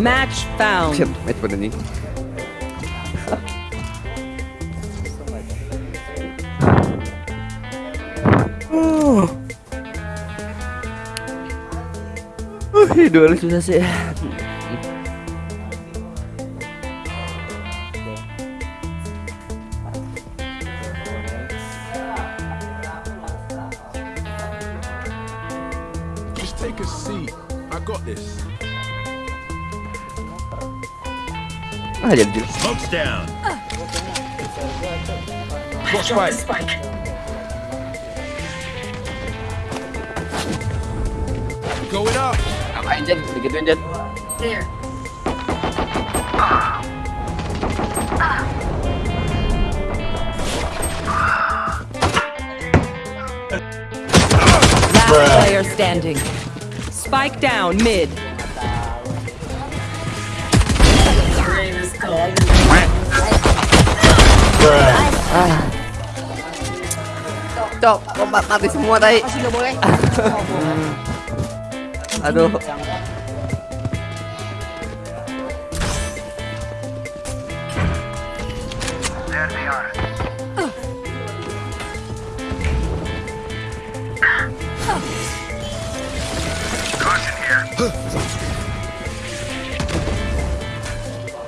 Match found. Match voor de niet. Oh. Oh, hier doe ik dus Ah, jadi dulu. Smoke's down. Watch right. spike. Going up. Apain Jan? Begituin Jan. There. Last player standing. Spike down mid. Cok, ma- mati semua tadi? Masih nggak boleh. Aduh.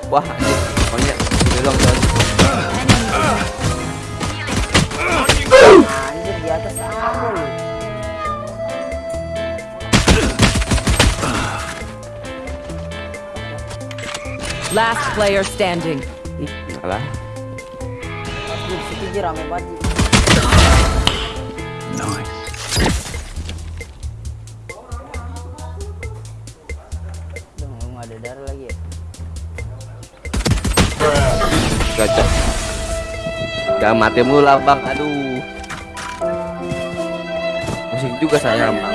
Wah, Last player standing. Alah. Ji. Udah ada darah lagi ya. Gacor. Jangan mati mulu bang, aduh. Musik juga saya bang.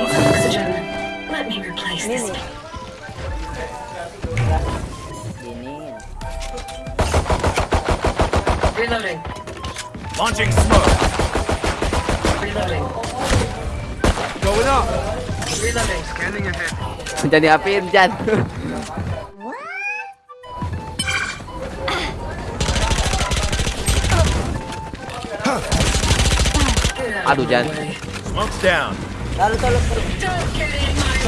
Reloading. Launching smoke. Reloading. Going up. Reloading. Jadi apiin Jan. Aduh Jan. Smoke's down. Lalu lalu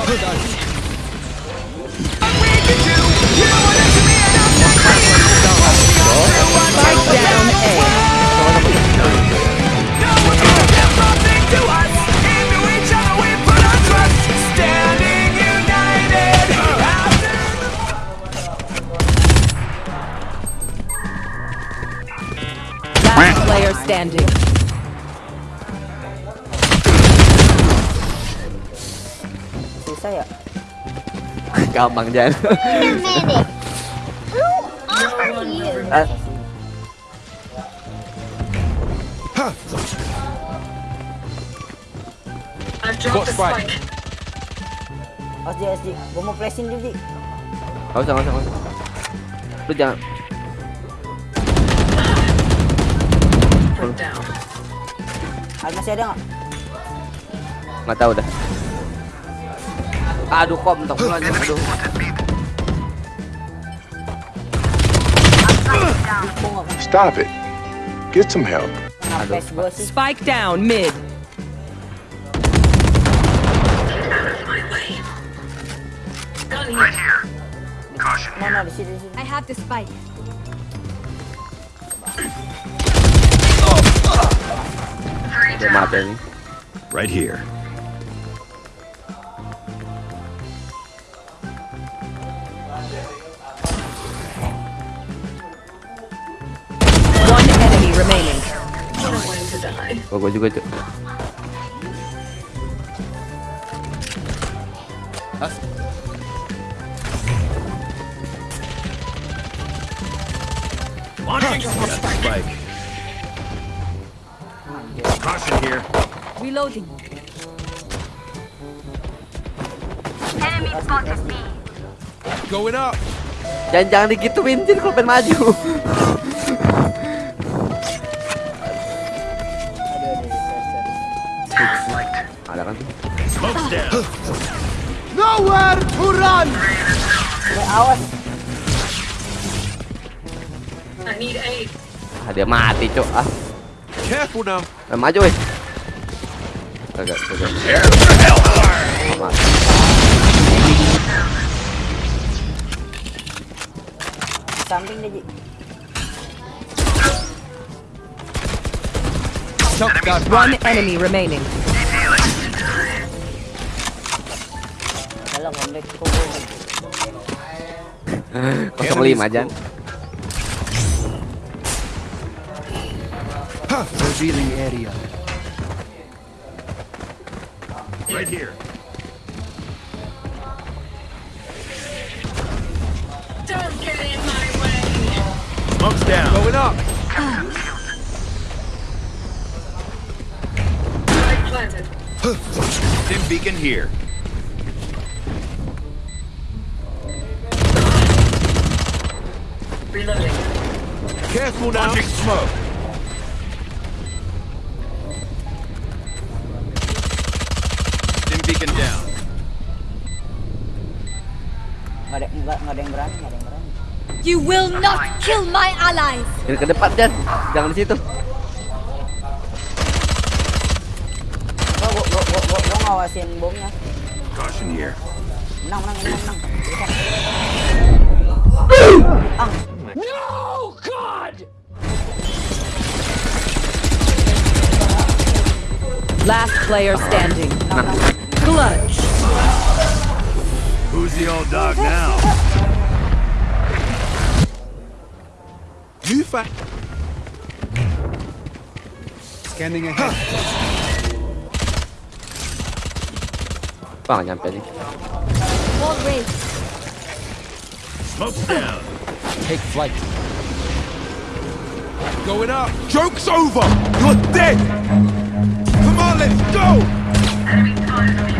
lalu. Don't get in my Spike down A. Last player standing. Susah ya. Gampang Jan. Ah, I've dropped the spike. spike. Os Ji, Os Ji. Gua mau flashing dulu Ji. Gak usah, gak usah, gak usah. Lu jangan. Down. Masih ada nggak? Nggak tahu dah. Aduh kok mentok pula Jan. Aduh. Stop it. Get some help. kena face gua sih? Spike down mid. Mana di sini di. I have the spike. Udah mati nih. Right here. One enemy remaining. What a way to die. Gua, gua juga tuh. Launching spike. Caution here. Reloading. Going up. Jangan jangan digituin Jin kalau pengen maju. Aduh, aduh, aduh, sorry, sorry. Ada kan tuh. Smoke's down. Eh, awas. Dia mati, Cok. Ah, Careful now. eh, maju weh. Kagak, kagak. Mati. Samping dia, Ji. One enemy remaining. Kau. 05 Jan. Revealing area. Right here. Don't get in my way. Smoke's down. Going up. Spike planted. Stim beacon here. Reloading. Careful now. Launching smoke. Ada, yang berani, nggak ada yang berani. You will not kill my allies! Ini ke depan Jan. Jangan di situ. Gua, gua, gua, gua, gua, gua ngawasin bomnya. Caution here. Menang, menang, menang, menang. Last player standing. Clutch. Who's the old dog now? You fa- Scanning ahead. Wah, nggak nyampe nih. Wall raised. Smoke's down. Take flight. Going up. Joke's over. You're dead. Come on, let's go.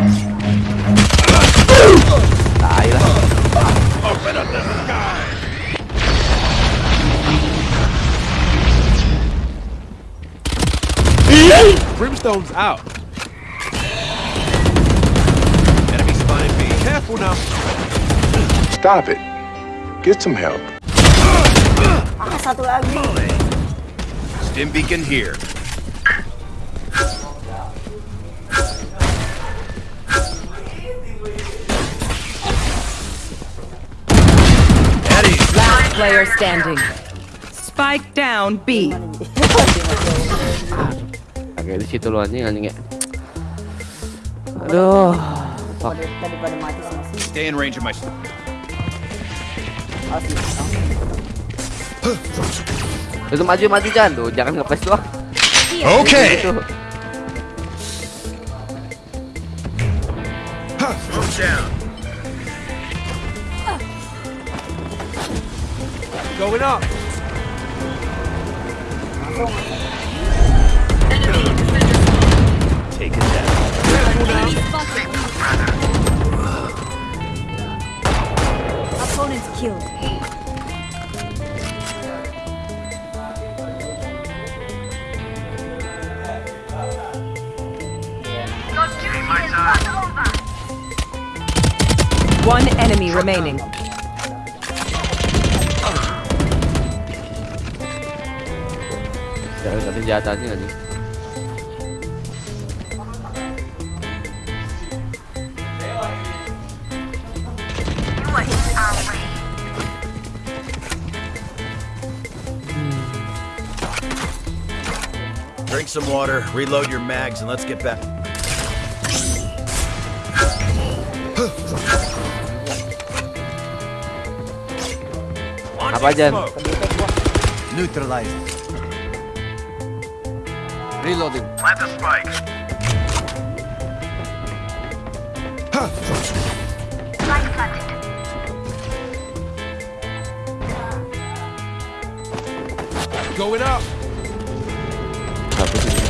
Open up the sky. Brimstone's out. Enemy spotted B. Careful now. Stop it. Get some help. Ah, satu lagi. Stim beacon here. Player standing. Spike down B. Agak di situ lu anjing anjing ya. Aduh. Fuck. Stay in range of my. Itu maju maju Jan tuh, jangan ngepres doang. Okay. Gitu. Down. Going up. Enemy defender spawn. Take it down. Enemy spotted. Opponents killed. One enemy remaining. Jangan sampai senjata anjing anjing. Drink some water, reload your mags, and let's get back. Apa, Jan? Smoke. Kedetek gua. Neutralized. Reloading. Plant the spike. Going up. Satu sini.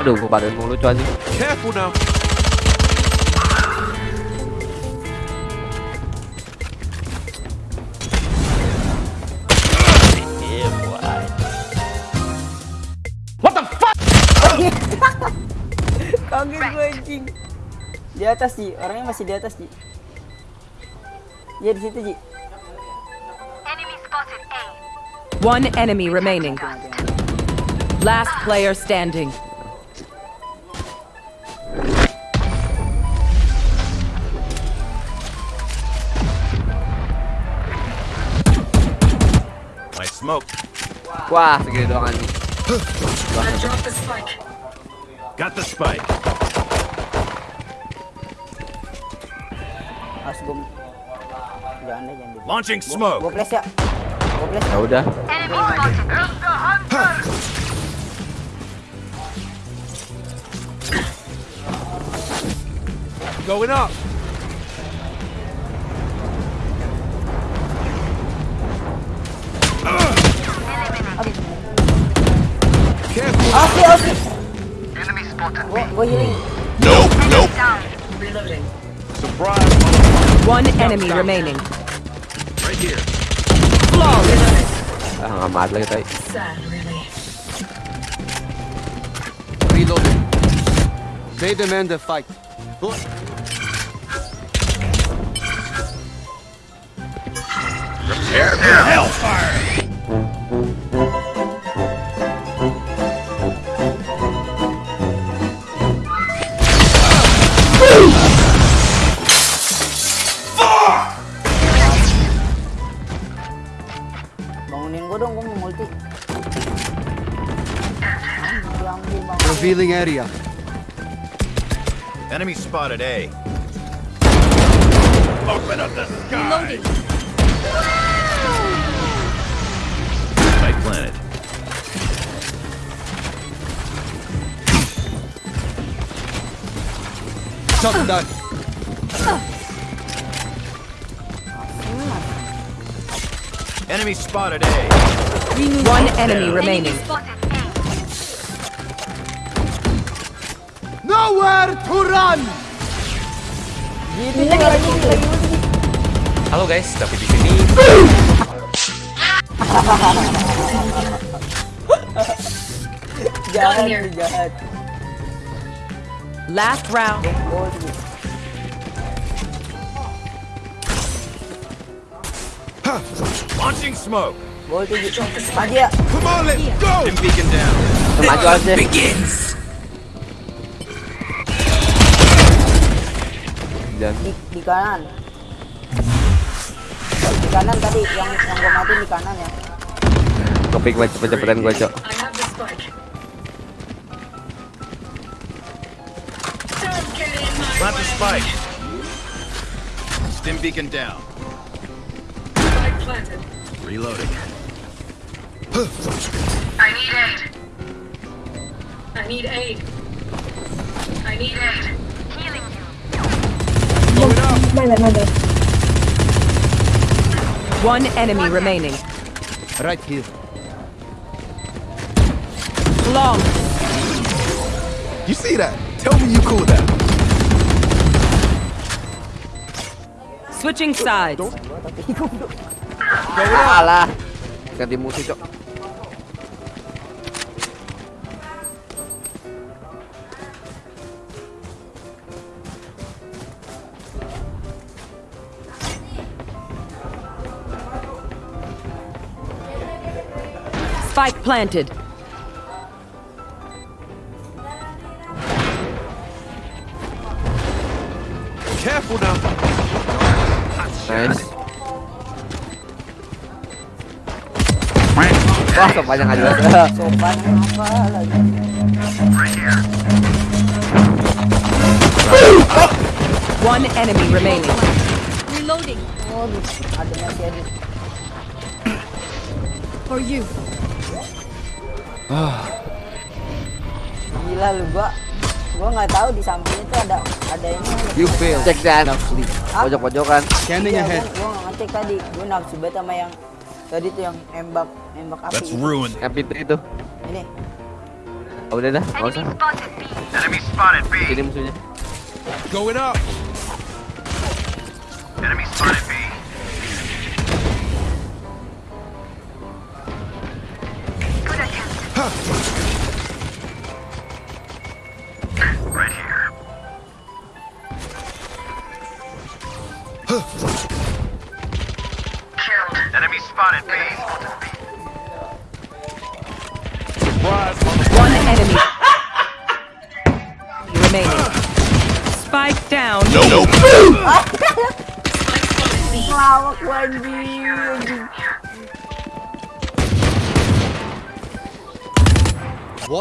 Aduh, gua badan mulu lucu aja. Careful now. Anjing. Di atas Ji, orangnya masih di atas Ji. Ya di situ Ji. One enemy remaining. Last player standing. Nice smoke. Wah, segini doang anjing. Got the spike. Harus gue Jangan deh, jangan deh. Launching Gue smoke. flash ya. Gue flash. Ya udah. Going up. Careful. Asli, ah, asli. Ah, gue gue healing. Nope, nope. Reloading. Surprise. One enemy remaining. Right here. Flawless. Ah, nggak mati lagi tadi. Sad, really. Reloading. They demand a fight. Prepare for hellfire. Area. Enemy spotted A. Open up the sky. Reloading. Spike planted. Shot down. Enemy spotted A. One enemy remaining. Nowhere to run. Halo guys, tapi di sini Jahat, here. jahat. Last round. Gol Ji. Launching smoke. Gol tuh Ji. Maju ya. Come on, let's go. Stim beacon down. Kita maju aja. Dan Di, di kanan. Di kanan tadi yang yang gue mati di kanan ya. kepik banget cepet-cepetan gua, Cok. I have the Plant spike. Stim beacon down. Spike planted. Reloading. I need aid. I need aid. I need aid. Healing you. One enemy remaining. Right here. Long. You see that? Tell me you cool that. Switching sides. Alah. Ganti musuh, Cok. Spike planted. Careful now. Nice. Wah, sepanjang aja. Sopan apa lagi? One enemy remaining. Reloading. Waduh, ada masih ada. For you. Gila lu gua. Gua nggak tahu di samping itu ada ada ini. You failed. Cek dan Now sleep. pojok-pojokan. Scanning Iya, ahead. gua, gua nggak ngecek tadi. Gua nafsu banget sama yang tadi tuh yang nembak nembak api. Let's ruin. Yang pintu itu. Ini. Oh, udah dah, nggak usah. Enemy spotted B. Sini musuhnya. Going up. Enemy spotted B.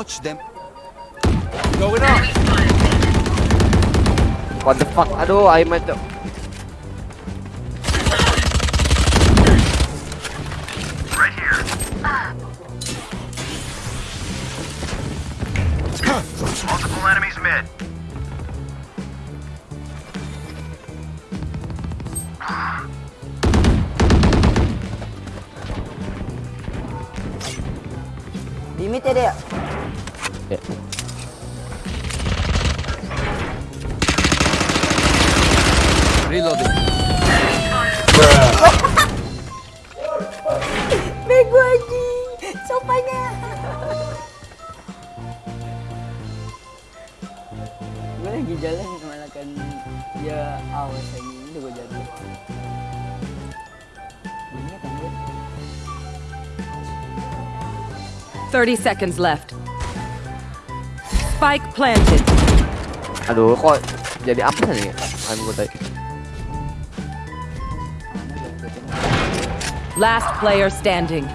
Watch them. Going up. Enemy spotted B. What the fuck? Aduh, aim itu. Kan dia awas lagi itu gue jatuh. Ini kan dia. 30 seconds left. Spike planted. Aduh, kok jadi apa nih? Aim gue tadi. Last player standing.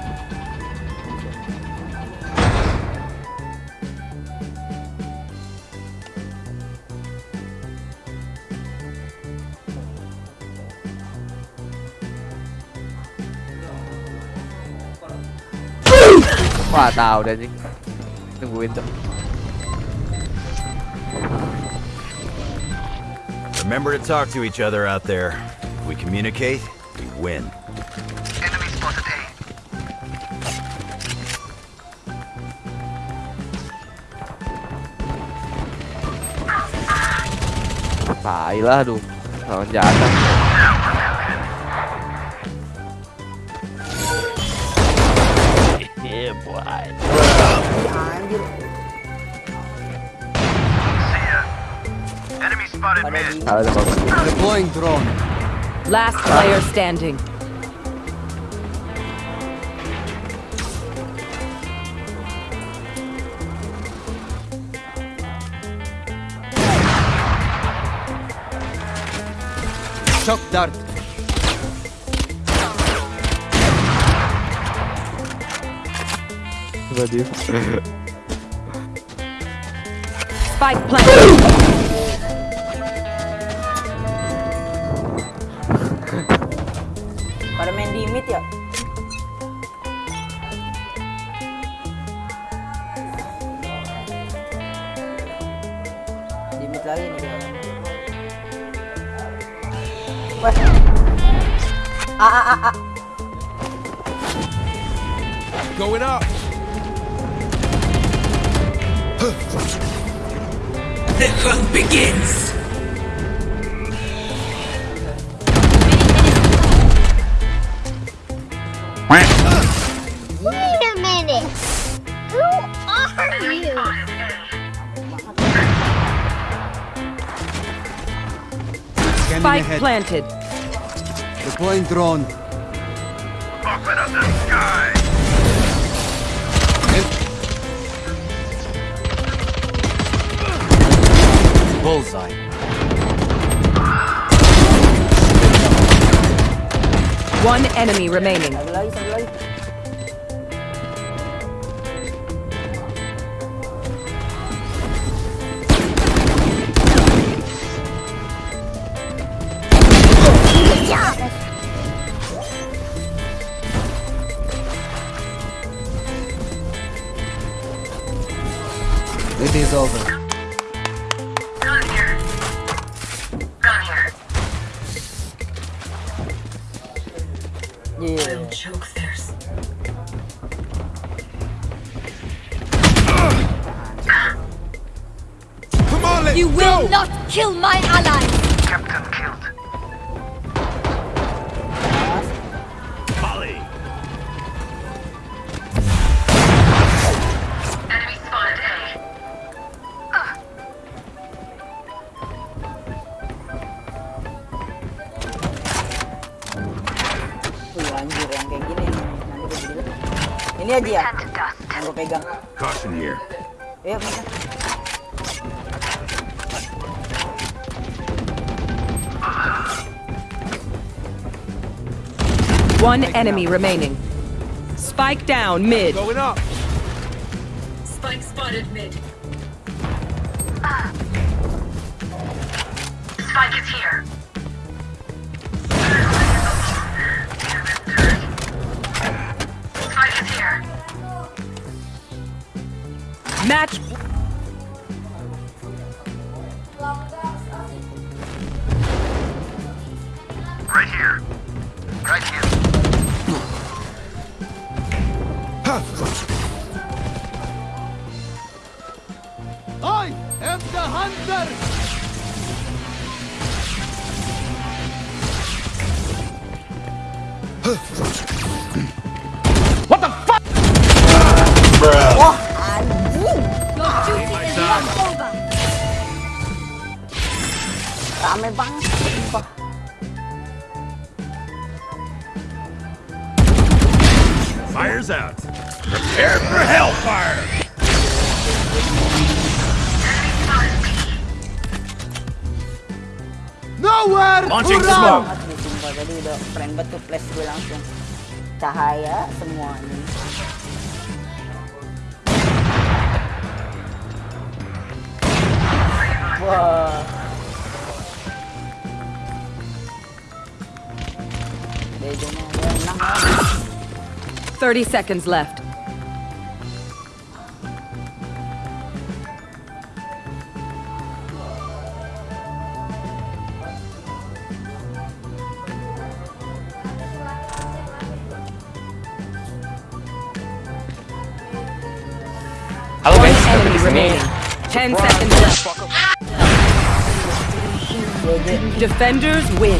Wah, tahu deh anjing. Tungguin tuh. Remember to talk to each other out there. If we communicate, we win. Enemy spotted A. Tai lah, aduh. Lawan jahat. Enemy spotted mid. di Salah tuh kalau Deploying drone. Last player standing. Shock dart. Coba dia. Spike planted. pada main di mid ya. Di mid lagi nih. Wah. Ah ah ah ah. Going up. The hunt begins! Wait a minute. Who are you? Scanning Spike planted. Deploying drone. Bullseye. One enemy remaining. Ini aja ya. Pegang. Caution here. Ayo bisa. One enemy remaining. Spike down mid. Going up. Spike spotted mid. Fire's out. Prepare for hellfire. Nowhere Launching to run! smoke. banget nih sumpah tadi udah keren banget tuh flash gue langsung cahaya semuanya wah bedanya ada enam 30 seconds left. Halo guys, dapat Enemy di sini. remaining. 10 seconds left. GG Defenders win.